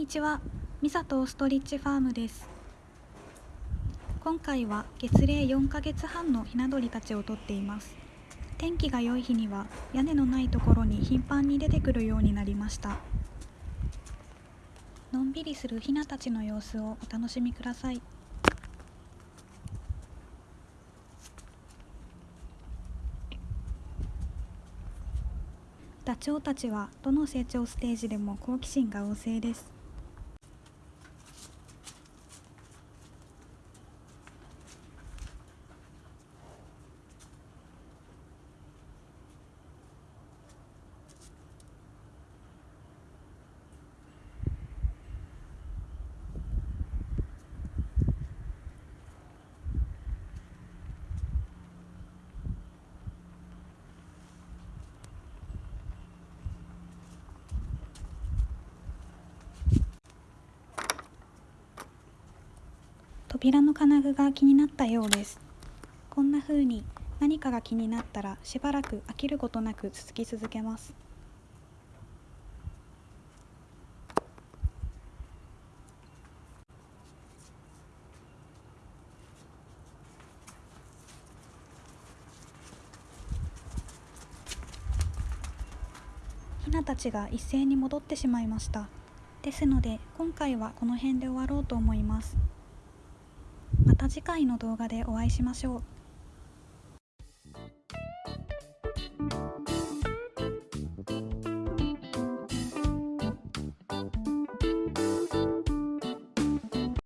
にちは、ミサとストリッチファームです。今回は月齢4ヶ月半のひな鳥たちを撮っています。天気が良い日には屋根のないところに頻繁に出てくるようになりました。のんびりするひなたちの様子をお楽しみください。ダチョウたちはどの成長ステージでも好奇心が旺盛です。扉の金具が気になったようです。こんな風に何かが気になったらしばらく飽きることなく続き続けます。ヒナたちが一斉に戻ってしまいました。ですので今回はこの辺で終わろうと思います。また次回の動画でお会いしましょう。